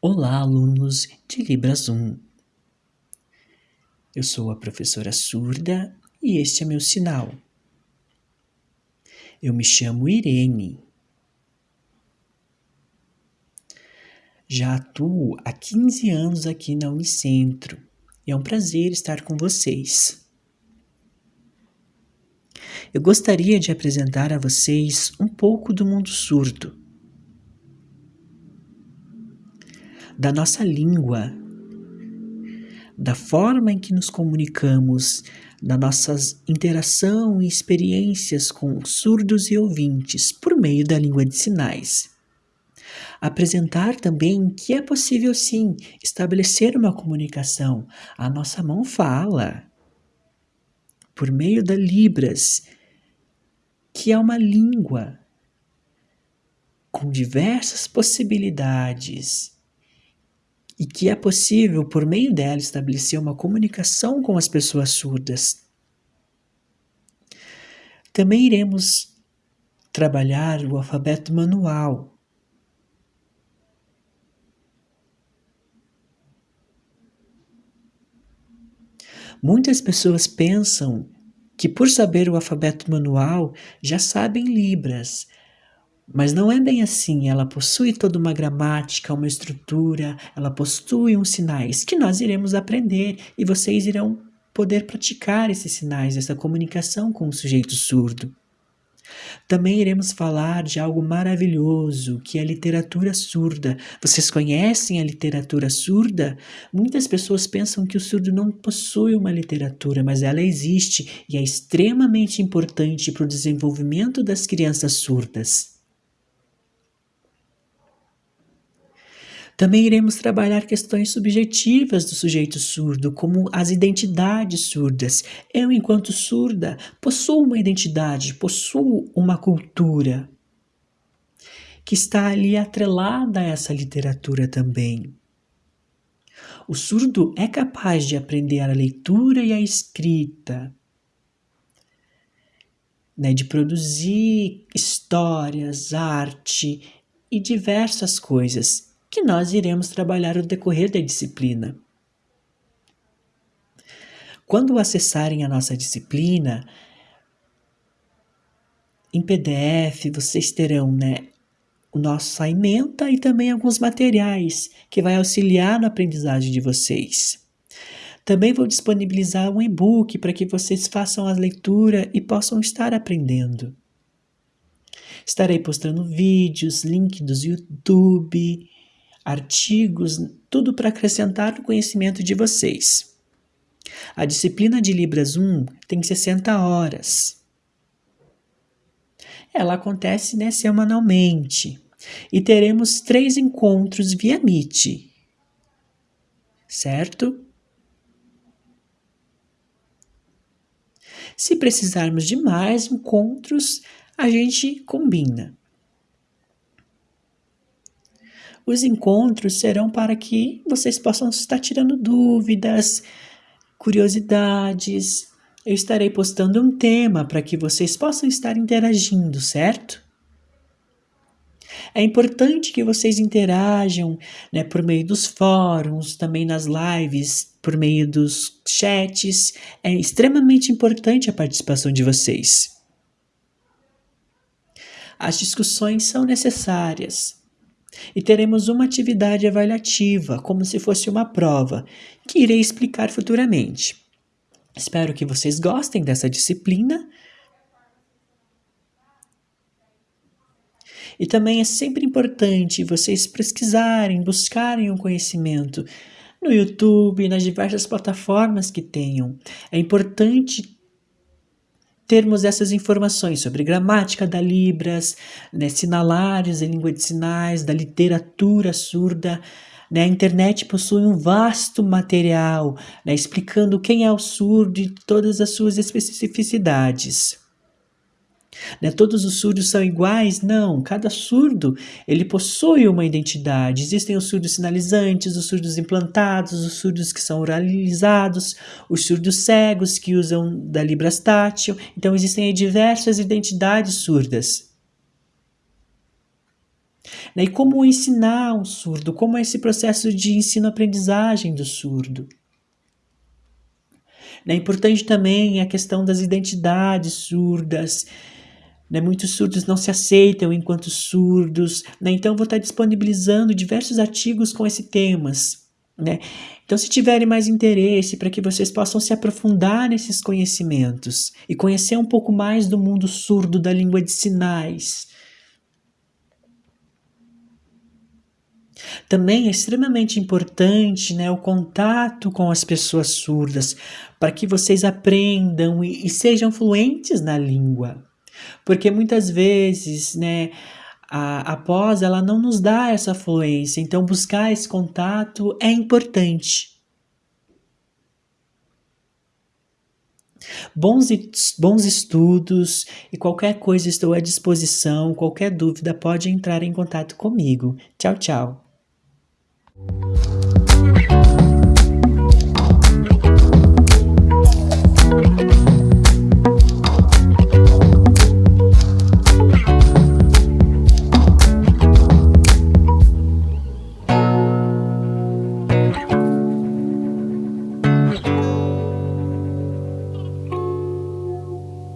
Olá, alunos de Libras 1. Eu sou a professora surda e este é meu sinal. Eu me chamo Irene. Já atuo há 15 anos aqui na Unicentro e é um prazer estar com vocês. Eu gostaria de apresentar a vocês um pouco do mundo surdo da nossa língua, da forma em que nos comunicamos, da nossa interação e experiências com surdos e ouvintes por meio da língua de sinais. Apresentar também que é possível sim estabelecer uma comunicação. A nossa mão fala por meio da Libras, que é uma língua com diversas possibilidades e que é possível, por meio dela, estabelecer uma comunicação com as pessoas surdas. Também iremos trabalhar o alfabeto manual. Muitas pessoas pensam que, por saber o alfabeto manual, já sabem Libras, mas não é bem assim, ela possui toda uma gramática, uma estrutura, ela possui uns sinais que nós iremos aprender e vocês irão poder praticar esses sinais, essa comunicação com o sujeito surdo. Também iremos falar de algo maravilhoso, que é a literatura surda. Vocês conhecem a literatura surda? Muitas pessoas pensam que o surdo não possui uma literatura, mas ela existe e é extremamente importante para o desenvolvimento das crianças surdas. Também iremos trabalhar questões subjetivas do sujeito surdo, como as identidades surdas. Eu, enquanto surda, possuo uma identidade, possuo uma cultura que está ali atrelada a essa literatura também. O surdo é capaz de aprender a leitura e a escrita, né, de produzir histórias, arte e diversas coisas que nós iremos trabalhar no decorrer da disciplina. Quando acessarem a nossa disciplina, em PDF vocês terão né, o nosso ementa e também alguns materiais que vai auxiliar na aprendizagem de vocês. Também vou disponibilizar um e-book para que vocês façam a leitura e possam estar aprendendo. Estarei postando vídeos, link do YouTube, artigos, tudo para acrescentar no conhecimento de vocês. A disciplina de Libras 1 tem 60 horas. Ela acontece né, semanalmente e teremos três encontros via Meet, certo? Se precisarmos de mais encontros, a gente combina. Os encontros serão para que vocês possam estar tirando dúvidas, curiosidades. Eu estarei postando um tema para que vocês possam estar interagindo, certo? É importante que vocês interajam né, por meio dos fóruns, também nas lives, por meio dos chats. É extremamente importante a participação de vocês. As discussões são necessárias, e teremos uma atividade avaliativa, como se fosse uma prova, que irei explicar futuramente. Espero que vocês gostem dessa disciplina. E também é sempre importante vocês pesquisarem, buscarem o um conhecimento no YouTube, nas diversas plataformas que tenham. É importante termos essas informações sobre gramática da Libras, né, sinalares em língua de sinais, da literatura surda. Né, a internet possui um vasto material né, explicando quem é o surdo e todas as suas especificidades. Né? Todos os surdos são iguais? Não, cada surdo ele possui uma identidade. Existem os surdos sinalizantes, os surdos implantados, os surdos que são oralizados, os surdos cegos que usam da Libras tátil. Então existem diversas identidades surdas. Né? E como ensinar um surdo, como é esse processo de ensino-aprendizagem do surdo. É importante também a questão das identidades surdas. Né? Muitos surdos não se aceitam enquanto surdos. Né? Então, vou estar disponibilizando diversos artigos com esses temas. Né? Então, se tiverem mais interesse para que vocês possam se aprofundar nesses conhecimentos e conhecer um pouco mais do mundo surdo da língua de sinais. Também é extremamente importante né, o contato com as pessoas surdas, para que vocês aprendam e, e sejam fluentes na língua. Porque muitas vezes, né, a, a pós ela não nos dá essa fluência, então buscar esse contato é importante. Bons, bons estudos e qualquer coisa estou à disposição, qualquer dúvida pode entrar em contato comigo. Tchau, tchau.